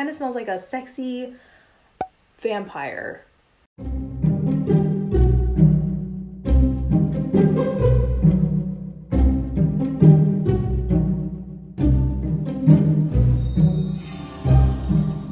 kind of smells like a sexy vampire.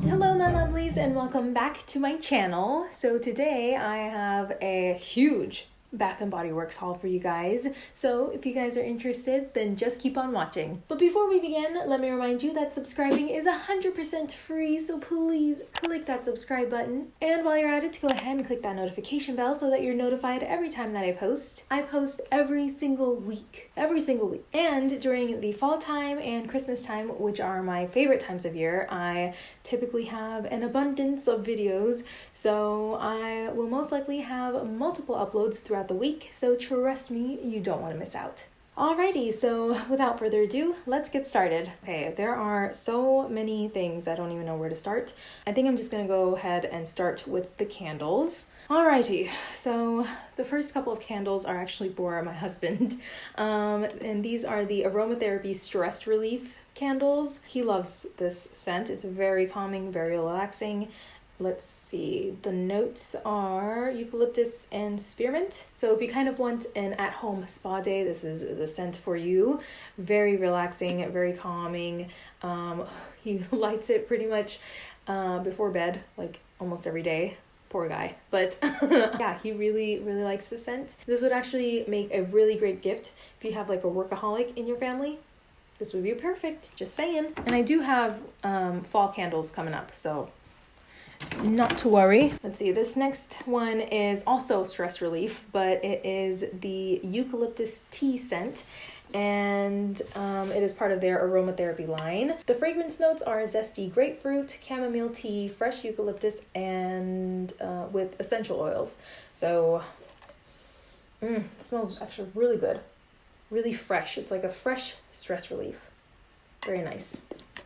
Hello, my lovelies, and welcome back to my channel. So today I have a huge Bath and Body Works haul for you guys. So if you guys are interested, then just keep on watching. But before we begin, let me remind you that subscribing is 100% free, so please click that subscribe button. And while you're at it, go ahead and click that notification bell so that you're notified every time that I post. I post every single week, every single week. And during the fall time and Christmas time, which are my favorite times of year, I typically have an abundance of videos, so I will most likely have multiple uploads throughout the week, so trust me, you don't want to miss out. Alrighty, so without further ado, let's get started. Okay, there are so many things, I don't even know where to start. I think I'm just gonna go ahead and start with the candles. Alrighty, so the first couple of candles are actually for my husband, um, and these are the Aromatherapy Stress Relief candles. He loves this scent, it's very calming, very relaxing. Let's see, the notes are eucalyptus and spearmint. So if you kind of want an at-home spa day, this is the scent for you. Very relaxing, very calming. Um, he lights it pretty much uh, before bed, like almost every day. Poor guy. But yeah, he really, really likes the scent. This would actually make a really great gift if you have like a workaholic in your family. This would be perfect, just saying. And I do have um, fall candles coming up, so not to worry. Let's see, this next one is also stress relief, but it is the eucalyptus tea scent and um, it is part of their aromatherapy line. The fragrance notes are zesty grapefruit, chamomile tea, fresh eucalyptus, and uh, with essential oils. So, mm, it smells actually really good, really fresh. It's like a fresh stress relief. Very nice.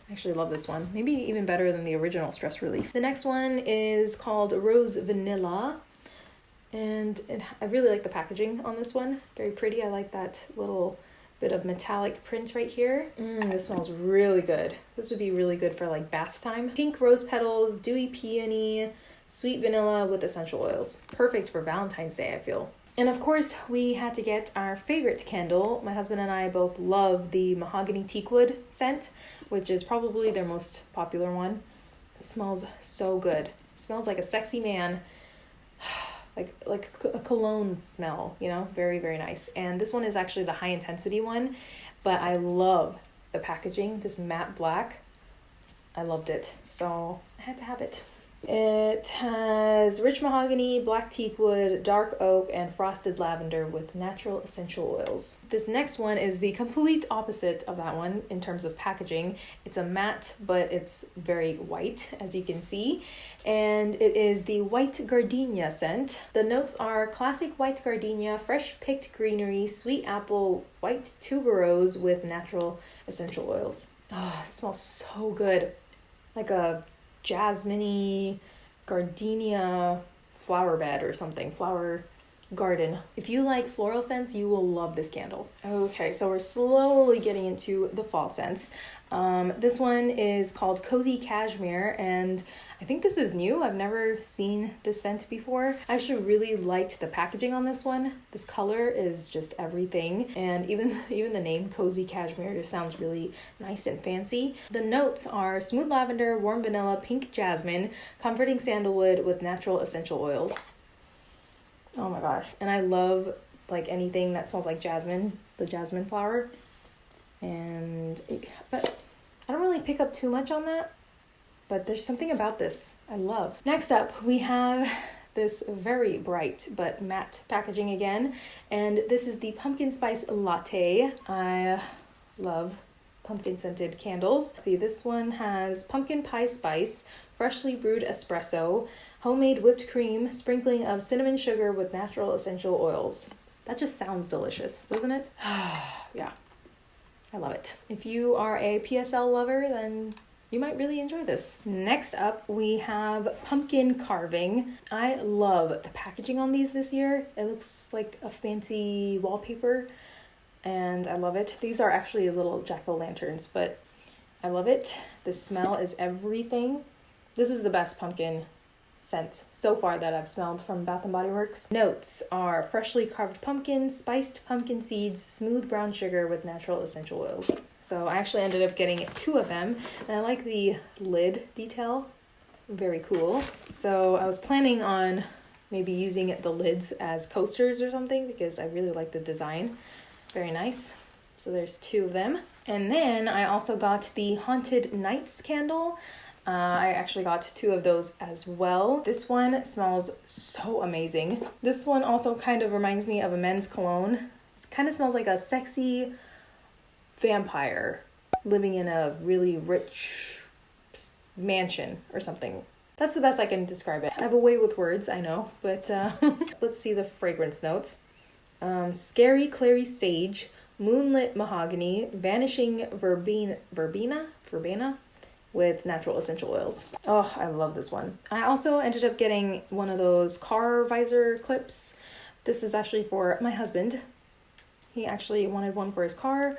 I actually love this one. Maybe even better than the original Stress Relief. The next one is called Rose Vanilla. And it, I really like the packaging on this one. Very pretty. I like that little bit of metallic print right here. Mm, this smells really good. This would be really good for like bath time. Pink rose petals, dewy peony, sweet vanilla with essential oils. Perfect for Valentine's Day, I feel. And of course, we had to get our favorite candle. My husband and I both love the mahogany teakwood scent, which is probably their most popular one. It smells so good. It smells like a sexy man. like like a cologne smell, you know? Very very nice. And this one is actually the high intensity one, but I love the packaging. This matte black. I loved it. So, I had to have it. It has rich mahogany, black teakwood, dark oak, and frosted lavender with natural essential oils. This next one is the complete opposite of that one in terms of packaging. It's a matte, but it's very white, as you can see. And it is the white gardenia scent. The notes are classic white gardenia, fresh picked greenery, sweet apple, white tuberose with natural essential oils. Oh, it smells so good. Like a jasmine gardenia flower bed or something, flower garden. If you like floral scents, you will love this candle. Okay, so we're slowly getting into the fall scents. Um, this one is called Cozy Cashmere, and I think this is new. I've never seen this scent before. I actually really liked the packaging on this one. This color is just everything, and even even the name Cozy Cashmere just sounds really nice and fancy. The notes are smooth lavender, warm vanilla, pink jasmine, comforting sandalwood with natural essential oils. Oh my gosh. And I love like anything that smells like jasmine, the jasmine flower. And it, but I don't really pick up too much on that, but there's something about this I love. Next up, we have this very bright but matte packaging again, and this is the pumpkin spice latte. I love pumpkin scented candles. See, this one has pumpkin pie spice, freshly brewed espresso, homemade whipped cream, sprinkling of cinnamon sugar with natural essential oils. That just sounds delicious, doesn't it? yeah, I love it. If you are a PSL lover, then you might really enjoy this. Next up, we have pumpkin carving. I love the packaging on these this year. It looks like a fancy wallpaper and I love it. These are actually little jack-o'-lanterns, but I love it. The smell is everything. This is the best pumpkin scent so far that I've smelled from Bath and Body Works. Notes are freshly carved pumpkin, spiced pumpkin seeds, smooth brown sugar with natural essential oils. So I actually ended up getting two of them, and I like the lid detail. Very cool. So I was planning on maybe using the lids as coasters or something because I really like the design. Very nice. So there's two of them. And then I also got the Haunted Nights candle. Uh, I actually got two of those as well. This one smells so amazing. This one also kind of reminds me of a men's cologne. It kind of smells like a sexy vampire living in a really rich mansion or something. That's the best I can describe it. I have a way with words, I know, but uh, let's see the fragrance notes. Um, scary clary sage, moonlit mahogany, vanishing verbena, verbena, verbena, with natural essential oils. Oh, I love this one. I also ended up getting one of those car visor clips. This is actually for my husband. He actually wanted one for his car,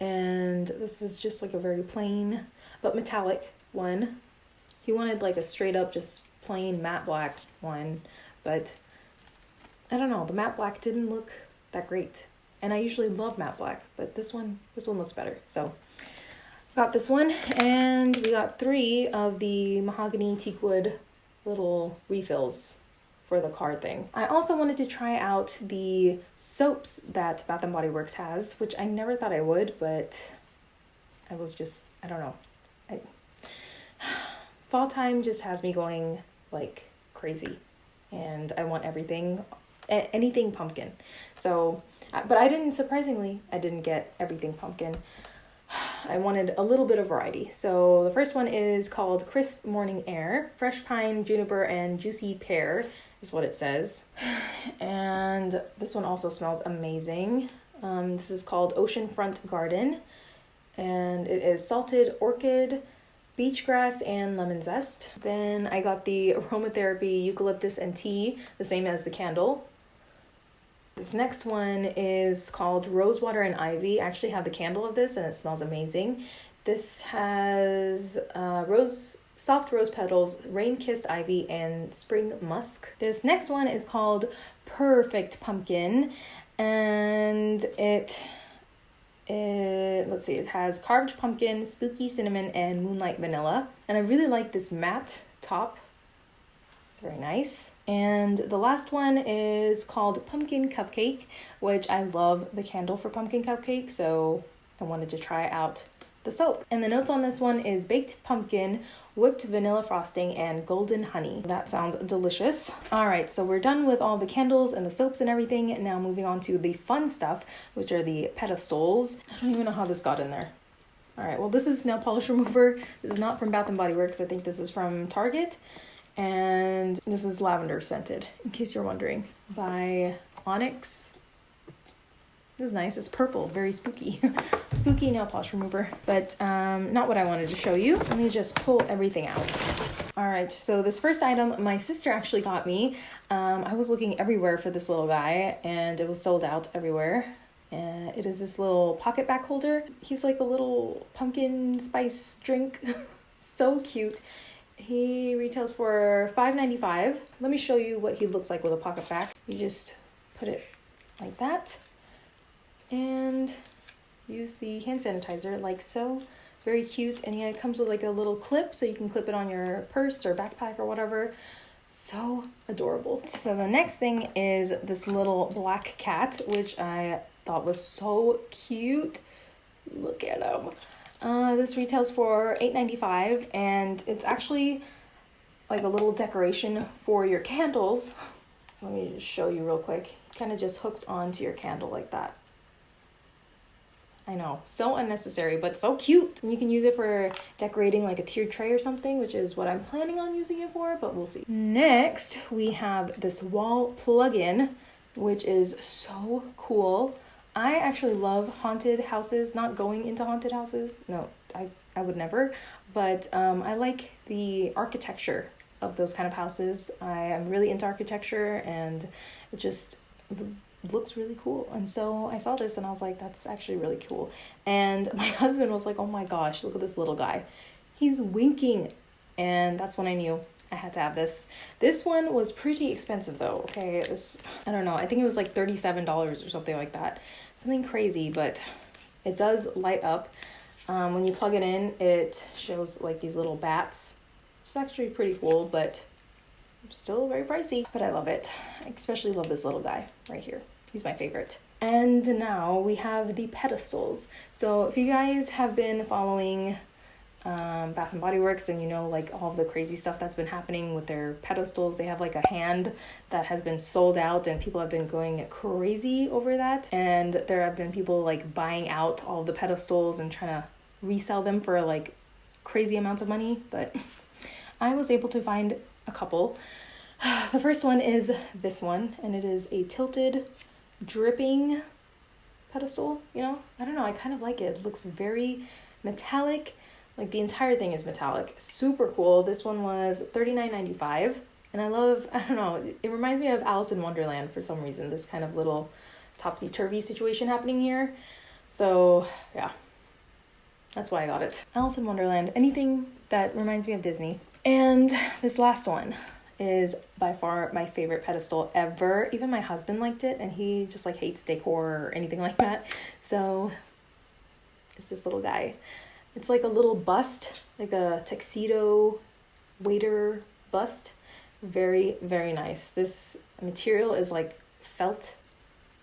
and this is just like a very plain but metallic one. He wanted like a straight up, just plain matte black one, but I don't know, the matte black didn't look that great. And I usually love matte black, but this one, this one looks better. So got this one and we got three of the mahogany teakwood little refills for the card thing. I also wanted to try out the soaps that Bath & Body Works has, which I never thought I would, but I was just, I don't know. I, fall time just has me going like crazy and I want everything, anything pumpkin. So, but I didn't, surprisingly, I didn't get everything pumpkin. I wanted a little bit of variety. So the first one is called Crisp Morning Air. Fresh pine, juniper, and juicy pear is what it says. And this one also smells amazing. Um, this is called Oceanfront Garden. And it is salted orchid, beach grass, and lemon zest. Then I got the aromatherapy eucalyptus and tea, the same as the candle. This next one is called Rosewater and Ivy. I actually have the candle of this and it smells amazing. This has uh, rose, soft rose petals, rain kissed ivy, and spring musk. This next one is called Perfect Pumpkin and it, it let's see, it has carved pumpkin, spooky cinnamon, and moonlight vanilla. And I really like this matte top it's very nice. And the last one is called Pumpkin Cupcake, which I love the candle for Pumpkin Cupcake, so I wanted to try out the soap. And the notes on this one is baked pumpkin, whipped vanilla frosting, and golden honey. That sounds delicious. All right, so we're done with all the candles and the soaps and everything. Now moving on to the fun stuff, which are the pedestals. I don't even know how this got in there. All right, well, this is nail polish remover. This is not from Bath & Body Works. I think this is from Target and this is lavender scented, in case you're wondering, by Onyx. This is nice. It's purple, very spooky. spooky nail polish remover, but um, not what I wanted to show you. Let me just pull everything out. All right, so this first item my sister actually got me. Um, I was looking everywhere for this little guy and it was sold out everywhere. Uh, it is this little PocketBac holder. He's like a little pumpkin spice drink. so cute. He retails for $5.95. Let me show you what he looks like with a PocketBac. You just put it like that and use the hand sanitizer like so. Very cute. And yeah, it comes with like a little clip so you can clip it on your purse or backpack or whatever. So adorable. So the next thing is this little black cat, which I thought was so cute. Look at him. Uh, this retails for $8.95 and it's actually like a little decoration for your candles. Let me just show you real quick. Kind of just hooks onto your candle like that. I know, so unnecessary, but so cute. You can use it for decorating like a tiered tray or something, which is what I'm planning on using it for, but we'll see. Next, we have this wall plug-in, which is so cool. I actually love haunted houses, not going into haunted houses. No, I, I would never. But um, I like the architecture of those kind of houses. I am really into architecture and it just looks really cool. And so I saw this and I was like, that's actually really cool. And my husband was like, oh my gosh, look at this little guy. He's winking. And that's when I knew I had to have this. This one was pretty expensive though, okay? It was, I don't know, I think it was like $37 or something like that. Something crazy, but it does light up. Um, when you plug it in, it shows like these little bats. It's actually pretty cool, but still very pricey. But I love it. I especially love this little guy right here. He's my favorite. And now we have the pedestals. So if you guys have been following um, Bath and Body Works, and you know like all the crazy stuff that's been happening with their pedestals. They have like a hand that has been sold out, and people have been going crazy over that. And there have been people like buying out all the pedestals and trying to resell them for like crazy amounts of money. But I was able to find a couple. The first one is this one, and it is a tilted, dripping pedestal. You know, I don't know, I kind of like it. It looks very metallic like the entire thing is metallic. Super cool. This one was $39.95. And I love, I don't know, it reminds me of Alice in Wonderland for some reason. This kind of little topsy turvy situation happening here. So, yeah, that's why I got it. Alice in Wonderland, anything that reminds me of Disney. And this last one is by far my favorite pedestal ever. Even my husband liked it, and he just like hates decor or anything like that. So, it's this little guy. It's like a little bust, like a tuxedo waiter bust. Very, very nice. This material is like felt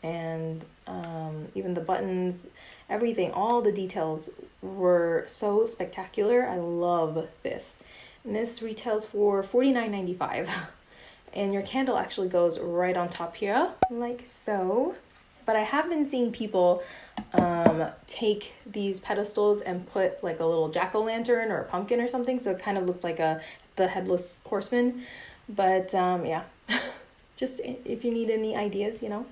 and um, even the buttons, everything, all the details were so spectacular. I love this. And this retails for $49.95. and your candle actually goes right on top here, like so. But I have been seeing people um, take these pedestals and put like a little jack o' lantern or a pumpkin or something, so it kind of looks like a the headless horseman. But um, yeah, just if you need any ideas, you know,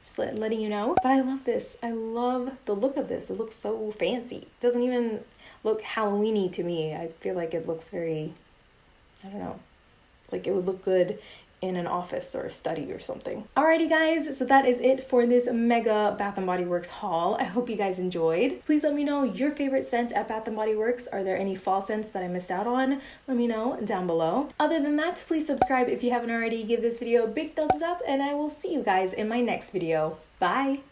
just let, letting you know. But I love this. I love the look of this. It looks so fancy. It doesn't even look Halloweeny to me. I feel like it looks very, I don't know, like it would look good in an office or a study or something. Alrighty guys, so that is it for this mega Bath & Body Works haul. I hope you guys enjoyed. Please let me know your favorite scent at Bath & Body Works. Are there any fall scents that I missed out on? Let me know down below. Other than that, please subscribe if you haven't already. Give this video a big thumbs up and I will see you guys in my next video. Bye!